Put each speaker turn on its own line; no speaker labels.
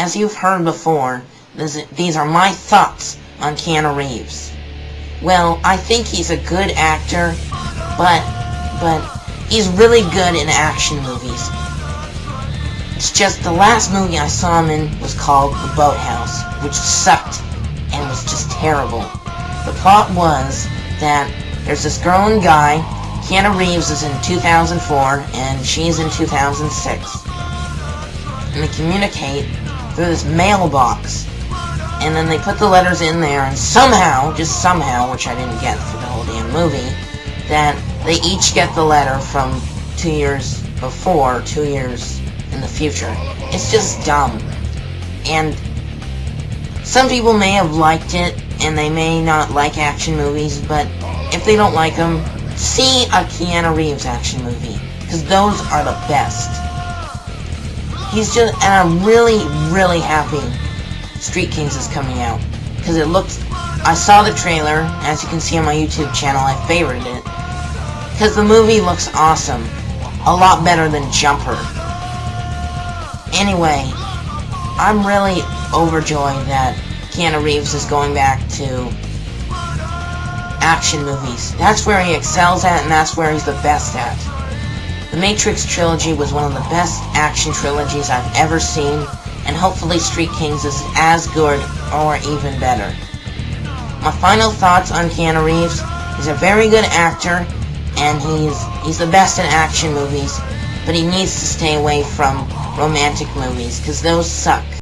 as you've heard before, this, these are my thoughts on Keanu Reeves. Well, I think he's a good actor, but, but, he's really good in action movies. It's just the last movie I saw him in was called The Boathouse, which sucked and was just terrible. The plot was that there's this girl and guy, Keanu Reeves is in 2004 and she's in 2006. And they communicate through this mailbox. And then they put the letters in there and somehow, just somehow, which I didn't get for the whole damn movie, that they each get the letter from two years before, two years in the future. It's just dumb. And some people may have liked it, and they may not like action movies, but if they don't like them, see a Keanu Reeves action movie, because those are the best. He's just, and I'm really, really happy Street Kings is coming out, because it looks, I saw the trailer, as you can see on my YouTube channel, I favorited it, because the movie looks awesome, a lot better than Jumper. Anyway, I'm really overjoyed that Keanu Reeves is going back to action movies. That's where he excels at, and that's where he's the best at. The Matrix trilogy was one of the best action trilogies I've ever seen, and hopefully Street Kings is as good or even better. My final thoughts on Keanu Reeves, he's a very good actor, and he's he's the best in action movies, but he needs to stay away from romantic movies, because those suck.